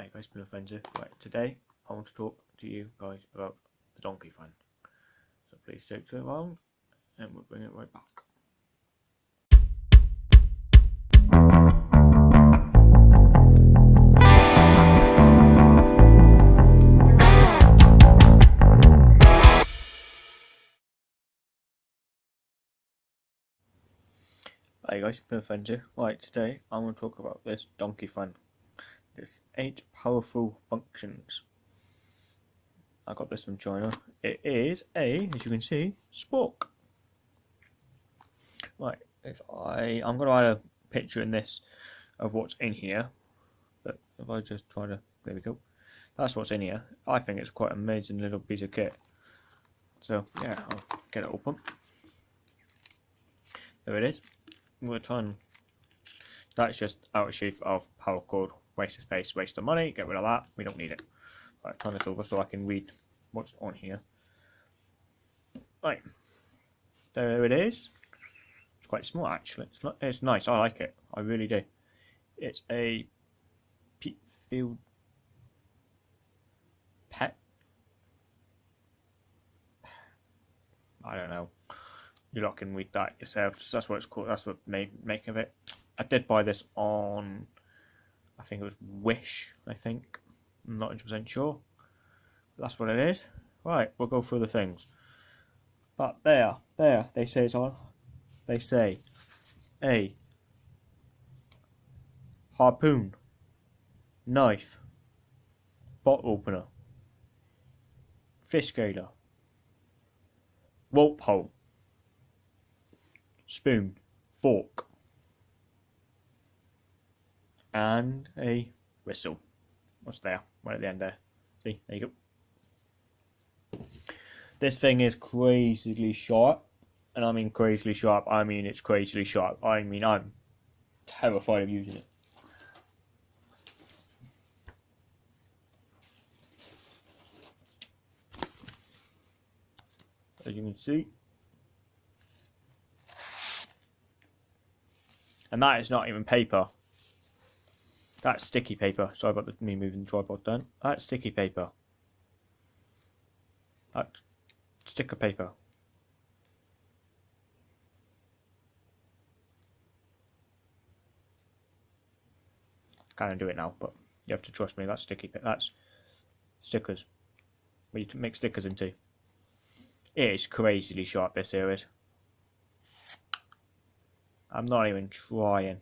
Hi guys, been offensive. Right, today I want to talk to you guys about the donkey fund. So please stick to it along and we'll bring it right back. Hi guys, been offensive. Right, today I'm going to talk about this donkey fund. There's eight powerful functions. I got this from China. It is a, as you can see, spork. Right, if I, I'm going to add a picture in this of what's in here. But if I just try to, there we go. That's what's in here. I think it's quite an amazing little piece of kit. So yeah, I'll get it open. There it is. I'm going to try and, that's just outer sheath of power cord waste of space, waste of money, get rid of that, we don't need it. Right, turn this over so I can read what's on here. Right, there it is. It's quite small actually, it's, not, it's nice, I like it, I really do. It's a peat field pet. I don't know. You lot can read that yourselves. That's what it's called. That's what made make of it. I did buy this on think it was Wish, I think. I'm not 100% sure. That's what it is. Right, we'll go through the things. But there, there, they say it's on. They say a harpoon, knife, bottle opener, fish scaler, rope hole, spoon, fork, and a whistle. What's there? Right at the end there. See, there you go. This thing is crazily sharp, and I mean crazily sharp. I mean it's crazily sharp. I mean I'm terrified of using it. As you can see. And that is not even paper. That's sticky paper. Sorry about me moving the tripod down. That's sticky paper. That's sticker paper. Kind of do it now, but you have to trust me. That's sticky. That's stickers. We make stickers into. It is crazily sharp. This here is. I'm not even trying.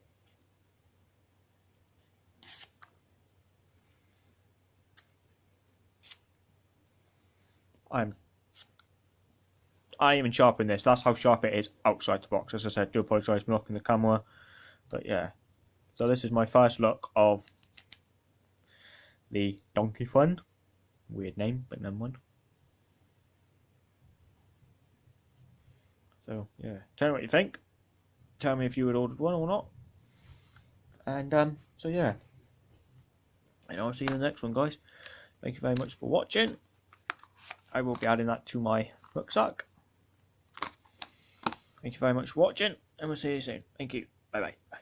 I'm I even sharpen this. That's how sharp it is outside the box. As I said, do apologise for knocking the camera. But yeah. So this is my first look of the Donkey Fund. Weird name, but never mind. So yeah. Tell me what you think. Tell me if you had ordered one or not. And um so yeah. And I'll see you in the next one guys. Thank you very much for watching. I will be adding that to my rucksack. Thank you very much for watching, and we'll see you soon. Thank you. Bye bye.